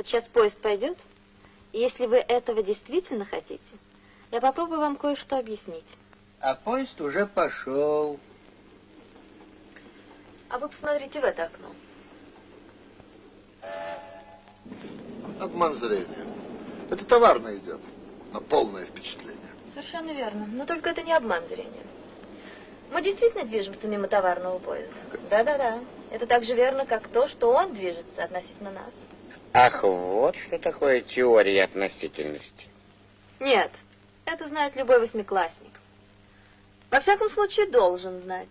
Вот сейчас поезд пойдет, и если вы этого действительно хотите, я попробую вам кое-что объяснить. А поезд уже пошел. А вы посмотрите в это окно. Обман зрения. Это товарно идет, но полное впечатление. Совершенно верно. Но только это не обман зрения. Мы действительно движемся мимо товарного поезда. Да-да-да. Это так же верно, как то, что он движется относительно нас. Ах, вот что такое теория относительности. Нет, это знает любой восьмиклассник. Во всяком случае, должен знать.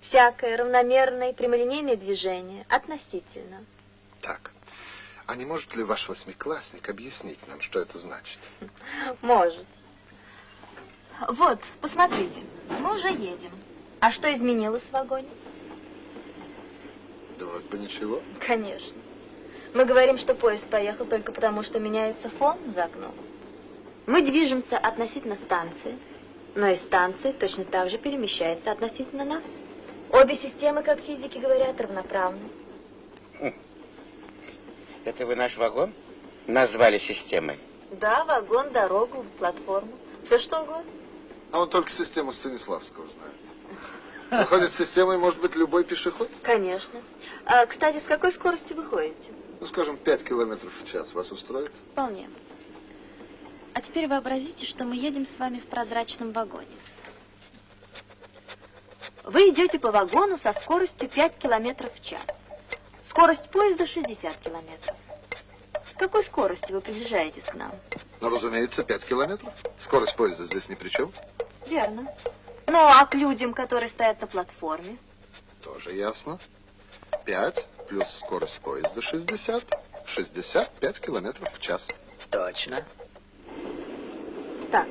Всякое равномерное прямолинейное движение относительно. Так, а не может ли ваш восьмиклассник объяснить нам, что это значит? Может. Вот, посмотрите, мы уже едем. А что изменилось в вагоне? Да вроде бы ничего. Конечно. Мы говорим, что поезд поехал только потому, что меняется фон за окном. Мы движемся относительно станции, но и станция точно так же перемещается относительно нас. Обе системы, как физики говорят, равноправны. Хм. Это вы наш вагон назвали системой? Да, вагон, дорогу, платформу, все что угодно. А он только систему Станиславского знает. Выходит, системой может быть любой пешеход? Конечно. А, кстати, с какой скоростью вы ходите? Ну, скажем, 5 километров в час. Вас устроит? Вполне. А теперь вообразите, что мы едем с вами в прозрачном вагоне. Вы идете по вагону со скоростью 5 километров в час. Скорость поезда 60 километров. С какой скоростью вы приближаетесь к нам? Ну, разумеется, 5 километров. Скорость поезда здесь ни при чем. Верно. Ну, а к людям, которые стоят на платформе? Тоже ясно. 5 плюс скорость поезда 60. 65 километров в час. Точно. Так,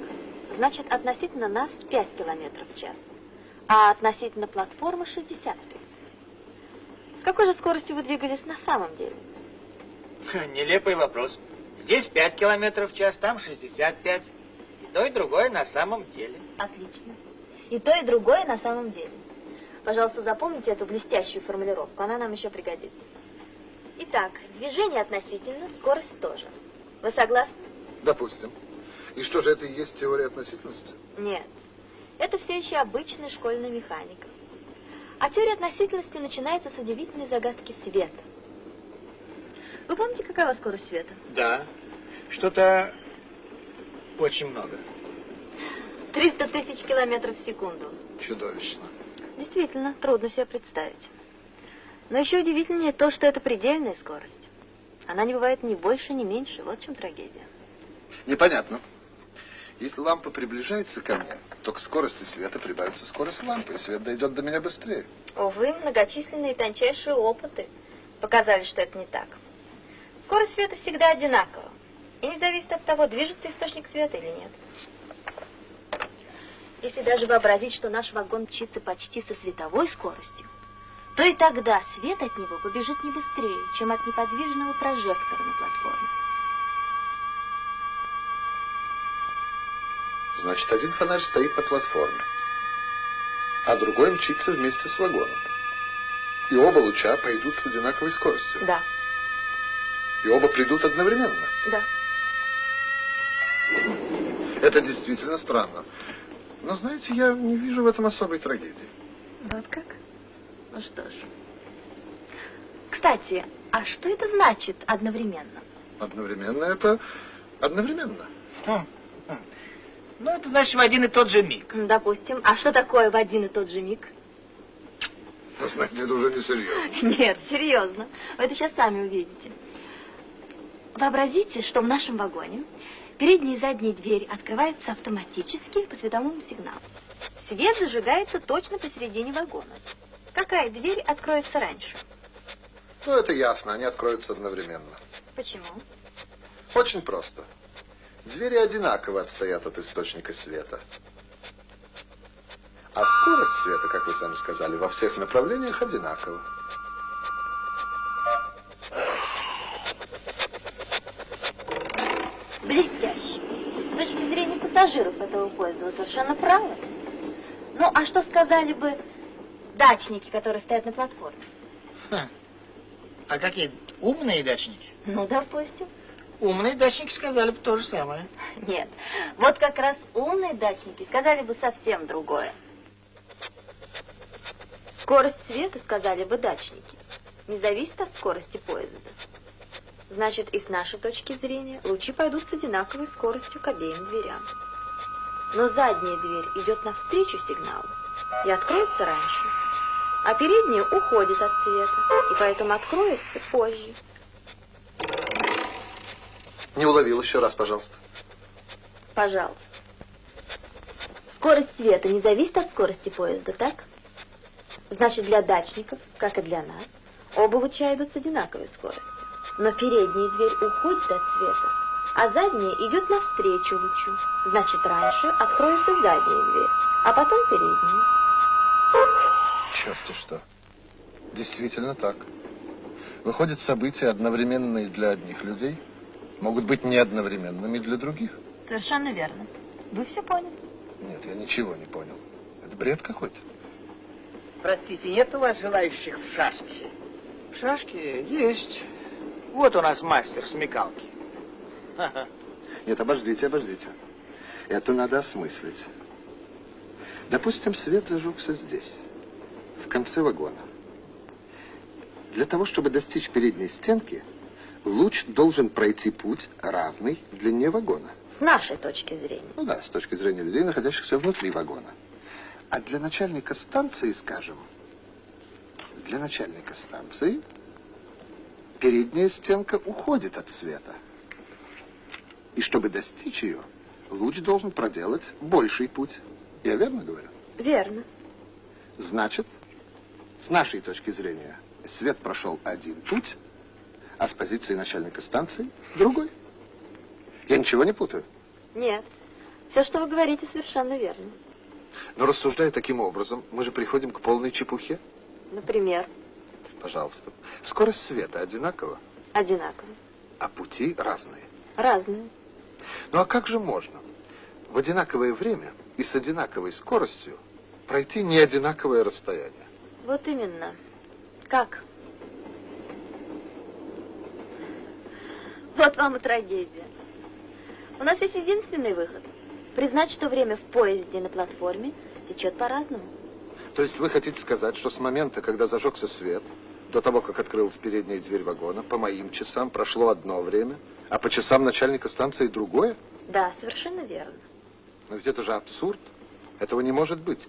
значит, относительно нас 5 километров в час, а относительно платформы 65. С какой же скоростью вы двигались на самом деле? Нелепый вопрос. Здесь 5 километров в час, там 65. И то, и другое на самом деле. Отлично. И то, и другое на самом деле. Пожалуйста, запомните эту блестящую формулировку, она нам еще пригодится. Итак, движение относительно, скорость тоже. Вы согласны? Допустим. И что же это и есть теория относительности? Нет. Это все еще обычная школьная механика. А теория относительности начинается с удивительной загадки света. Вы помните, какова скорость света? Да. Что-то очень много. 300 тысяч километров в секунду. Чудовищно. Действительно, трудно себе представить. Но еще удивительнее то, что это предельная скорость. Она не бывает ни больше, ни меньше. Вот в чем трагедия. Непонятно. Если лампа приближается ко мне, то к скорости света прибавится скорость лампы, и свет дойдет до меня быстрее. Увы, многочисленные тончайшие опыты показали, что это не так. Скорость света всегда одинакова. И не зависит от того, движется источник света или нет. Если даже вообразить, что наш вагон мчится почти со световой скоростью, то и тогда свет от него побежит не быстрее, чем от неподвижного прожектора на платформе. Значит, один фонарь стоит на платформе, а другой мчится вместе с вагоном. И оба луча пойдут с одинаковой скоростью. Да. И оба придут одновременно. Да. Это действительно странно. Но, знаете, я не вижу в этом особой трагедии. Вот как? Ну что ж. Кстати, а что это значит одновременно? Одновременно это одновременно. Хм, хм. Ну, это значит в один и тот же миг. Допустим. А что такое в один и тот же миг? Вы знаете, это уже не серьезно. Нет, серьезно. Вы это сейчас сами увидите. Вообразите, что в нашем вагоне передняя и задняя дверь открываются автоматически по световому сигналу. Свет зажигается точно посередине вагона. Какая дверь откроется раньше? Ну, это ясно, они откроются одновременно. Почему? Очень просто. Двери одинаково отстоят от источника света. А скорость света, как вы сами сказали, во всех направлениях одинакова. Блестяще. Пассажиров этого поезда вы совершенно правы. Ну, а что сказали бы дачники, которые стоят на платформе? Хм. А какие Умные дачники. Ну, допустим. Умные дачники сказали бы то же самое. Нет. Вот как раз умные дачники сказали бы совсем другое. Скорость света, сказали бы дачники, не зависит от скорости поезда. Значит, и с нашей точки зрения лучи пойдут с одинаковой скоростью к обеим дверям. Но задняя дверь идет навстречу сигналу и откроется раньше, а передняя уходит от света и поэтому откроется позже. Не уловил еще раз, пожалуйста. Пожалуйста. Скорость света не зависит от скорости поезда, так? Значит, для дачников, как и для нас, оба луча идут с одинаковой скоростью. Но передняя дверь уходит от света, а задняя идет навстречу лучу. Значит, раньше откроется задняя дверь, а потом передняя. Черт что. Действительно так. Выходят, события, одновременные для одних людей, могут быть не одновременными для других. Совершенно верно. Вы все поняли. Нет, я ничего не понял. Это бред какой-то. Простите, нет у вас желающих в шашки? В шашки есть. Вот у нас мастер смекалки. Нет, обождите, обождите. Это надо осмыслить. Допустим, свет зажегся здесь, в конце вагона. Для того, чтобы достичь передней стенки, луч должен пройти путь, равный длине вагона. С нашей точки зрения. Ну да, с точки зрения людей, находящихся внутри вагона. А для начальника станции, скажем, для начальника станции передняя стенка уходит от света. И чтобы достичь ее, луч должен проделать больший путь. Я верно говорю? Верно. Значит, с нашей точки зрения, свет прошел один путь, а с позиции начальника станции другой. Я ничего не путаю. Нет. Все, что вы говорите, совершенно верно. Но рассуждая таким образом, мы же приходим к полной чепухе. Например, Пожалуйста. Скорость света одинакова, одинаково. а пути разные. Разные. Ну а как же можно в одинаковое время и с одинаковой скоростью пройти не одинаковое расстояние? Вот именно. Как? Вот вам и трагедия. У нас есть единственный выход. Признать, что время в поезде и на платформе течет по-разному. То есть вы хотите сказать, что с момента, когда зажегся свет, до того, как открылась передняя дверь вагона, по моим часам прошло одно время, а по часам начальника станции другое? Да, совершенно верно. Но ведь это же абсурд. Этого не может быть.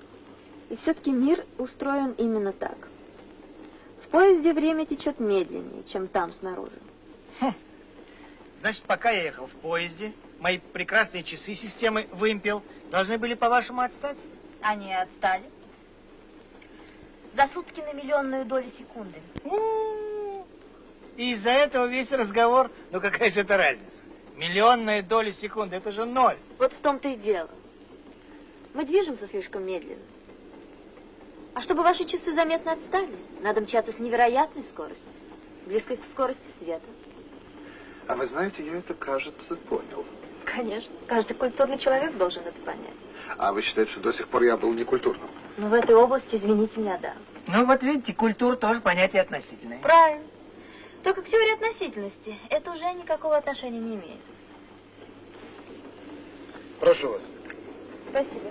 И все-таки мир устроен именно так. В поезде время течет медленнее, чем там снаружи. Значит, пока я ехал в поезде, мои прекрасные часы системы вымпел должны были, по-вашему, отстать? Они отстали. За сутки на миллионную долю секунды. У-у-у. И из-за этого весь разговор, ну какая же это разница? Миллионная доля секунды, это же ноль. Вот в том-то и дело. Мы движемся слишком медленно. А чтобы ваши часы заметно отстали, надо мчаться с невероятной скоростью, близкой к скорости света. А вы знаете, я это, кажется, понял. Конечно, каждый культурный человек должен это понять. А вы считаете, что до сих пор я был некультурным? Но в этой области, извините меня, да. Ну вот видите, культура тоже понятие относительное. Правильно. Только к теории относительности это уже никакого отношения не имеет. Прошу вас. Спасибо.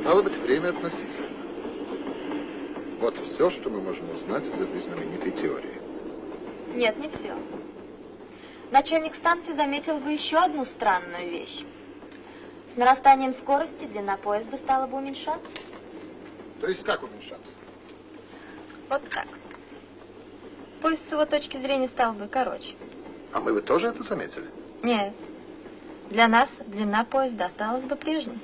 Стало быть, время относительно. Вот все, что мы можем узнать из этой знаменитой теории. Нет, не все. Начальник станции заметил бы еще одну странную вещь. С нарастанием скорости длина поезда стала бы уменьшаться. То есть как уменьшаться? Вот так. Поезд с его точки зрения стал бы короче. А мы бы тоже это заметили? Нет. Для нас длина поезда осталась бы прежней.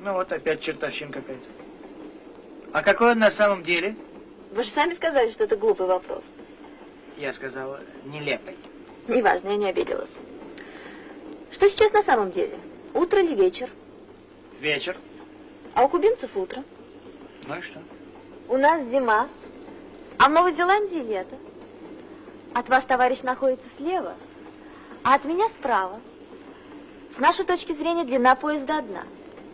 Ну вот опять чертовщина какая-то. А какой он на самом деле? Вы же сами сказали, что это глупый вопрос. Я сказал, нелепый. Неважно, я не обиделась. Что сейчас на самом деле? Утро или вечер? Вечер. А у кубинцев утро. Ну и что? У нас зима, а в Новой Зеландии лето. От вас, товарищ, находится слева, а от меня справа. С нашей точки зрения длина поезда одна,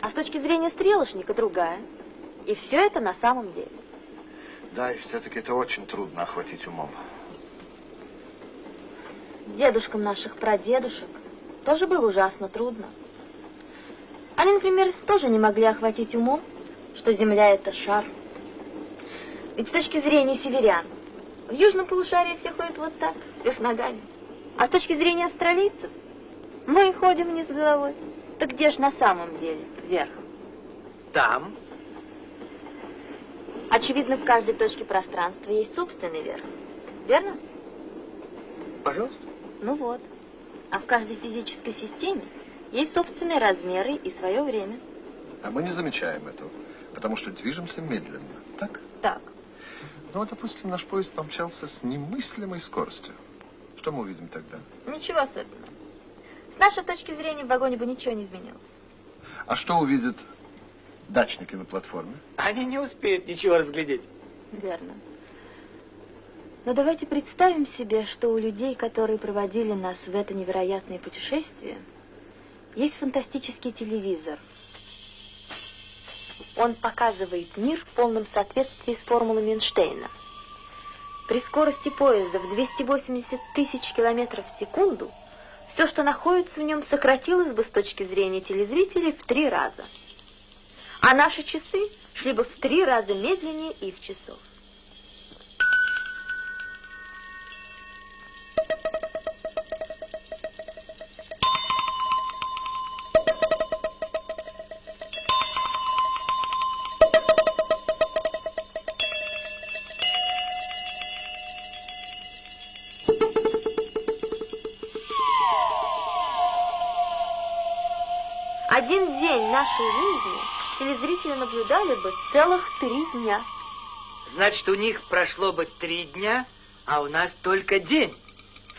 а с точки зрения стрелочника другая. И все это на самом деле. Да, и все-таки это очень трудно охватить умом. Дедушкам наших прадедушек тоже было ужасно трудно. Они, например, тоже не могли охватить умом, что Земля — это шар. Ведь с точки зрения северян, в южном полушарии все ходят вот так, лишь ногами. А с точки зрения австралийцев, мы ходим вниз головой. Так где же на самом деле вверх? Там. Очевидно, в каждой точке пространства есть собственный верх. Верно? Пожалуйста. Ну вот. А в каждой физической системе есть собственные размеры и свое время. А мы не замечаем этого, потому что движемся медленно. Так? Так. Ну, вот, допустим, наш поезд помчался с немыслимой скоростью. Что мы увидим тогда? Ничего особенного. С нашей точки зрения в вагоне бы ничего не изменилось. А что увидят дачники на платформе? Они не успеют ничего разглядеть. Верно. Но давайте представим себе, что у людей, которые проводили нас в это невероятное путешествие, есть фантастический телевизор. Он показывает мир в полном соответствии с формулами Эйнштейна. При скорости поезда в 280 тысяч километров в секунду все, что находится в нем, сократилось бы с точки зрения телезрителей в три раза. А наши часы шли бы в три раза медленнее их часов. День нашей жизни телезрители наблюдали бы целых три дня. Значит, у них прошло бы три дня, а у нас только день.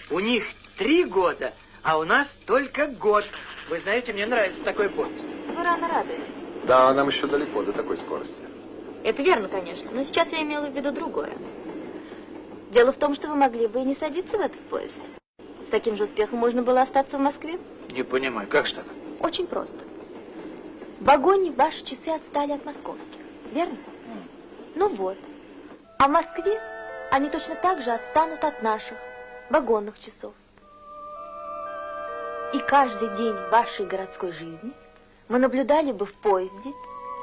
У них три года, а у нас только год. Вы знаете, мне нравится такой повесть. Вы рано радуетесь. Да, нам еще далеко до такой скорости. Это верно, конечно, но сейчас я имела в виду другое. Дело в том, что вы могли бы и не садиться в этот поезд. С таким же успехом можно было остаться в Москве. Не понимаю, как же так? Очень просто. В вагоне ваши часы отстали от московских, верно? Ну вот. А в Москве они точно так же отстанут от наших вагонных часов. И каждый день вашей городской жизни мы наблюдали бы в поезде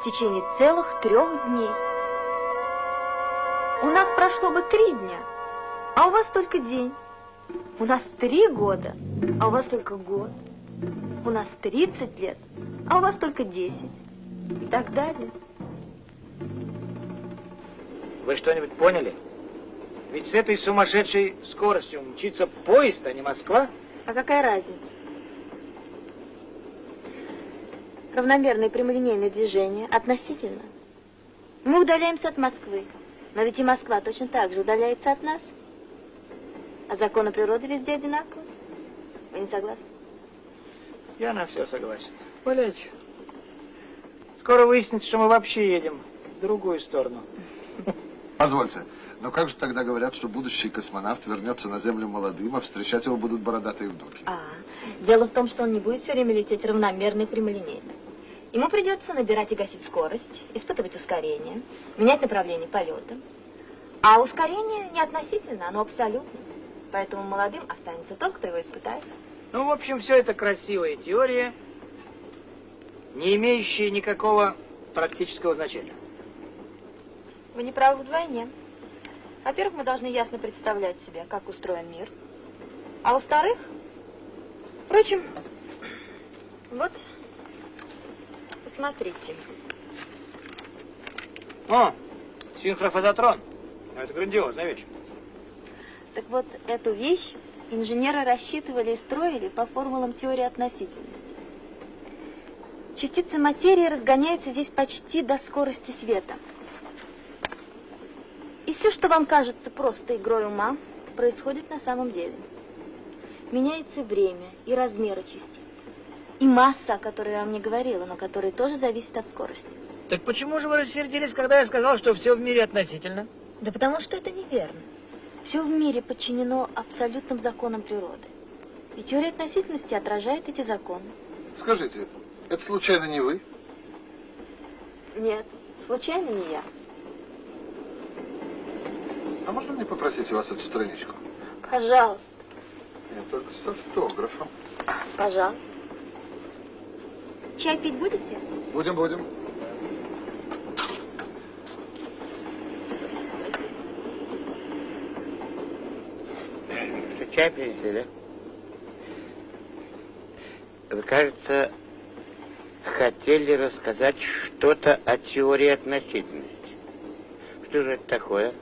в течение целых трех дней. У нас прошло бы три дня, а у вас только день. У нас три года, а у вас только год. У нас 30 лет, а у вас только 10. И так далее. Вы что-нибудь поняли? Ведь с этой сумасшедшей скоростью мчится поезд, а не Москва. А какая разница? Равномерное прямолинейное движение относительно. Мы удаляемся от Москвы, но ведь и Москва точно так же удаляется от нас. А законы природы везде одинаковы. Вы не согласны? Я на все согласен. Валяйте. Скоро выяснится, что мы вообще едем в другую сторону. Позвольте, но как же тогда говорят, что будущий космонавт вернется на Землю молодым, а встречать его будут бородатые внуки? А, дело в том, что он не будет все время лететь равномерно и прямолинейно. Ему придется набирать и гасить скорость, испытывать ускорение, менять направление полета. А ускорение не относительно, оно абсолютно. Поэтому молодым останется тот, кто его испытает. Ну, в общем, все это красивая теория, не имеющая никакого практического значения. Вы не правы вдвойне. Во-первых, мы должны ясно представлять себе, как устроен мир. А во-вторых, впрочем, вот, посмотрите. О, синхрофазотрон. Это грандиозная вещь. Так вот, эту вещь инженеры рассчитывали и строили по формулам теории относительности. Частицы материи разгоняются здесь почти до скорости света. И все, что вам кажется просто игрой ума, происходит на самом деле. Меняется время и размеры частиц. И масса, о которой я вам не говорила, но которая тоже зависит от скорости. Так почему же вы рассердились, когда я сказал, что все в мире относительно? Да потому что это неверно. Все в мире подчинено абсолютным законам природы. И теория относительности отражает эти законы. Скажите, это случайно не вы? Нет, случайно не я. А можно мне попросить у вас эту страничку? Пожалуйста, Нет, только с автографом. пожалуйста. Чай пить будете? Будем, будем. Чай принесли, да? Вы, кажется, хотели рассказать что-то о теории относительности. Что же это такое?